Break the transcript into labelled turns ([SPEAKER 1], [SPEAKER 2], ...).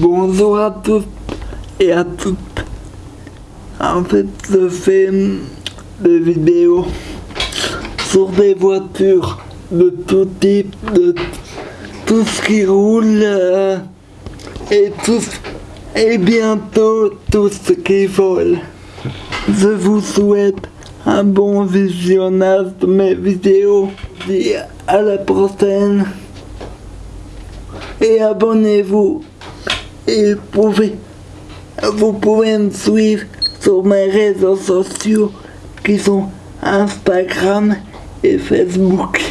[SPEAKER 1] Bonjour à tous et à toutes. En fait, je fais des vidéos sur des voitures de tout type, de tout ce qui roule euh, et tout et bientôt tout ce qui vole. Je vous souhaite un bon visionnage de mes vidéos. À la prochaine. Et abonnez-vous. Pouvez, vous pouvez me suivre sur mes réseaux sociaux qui sont Instagram et Facebook.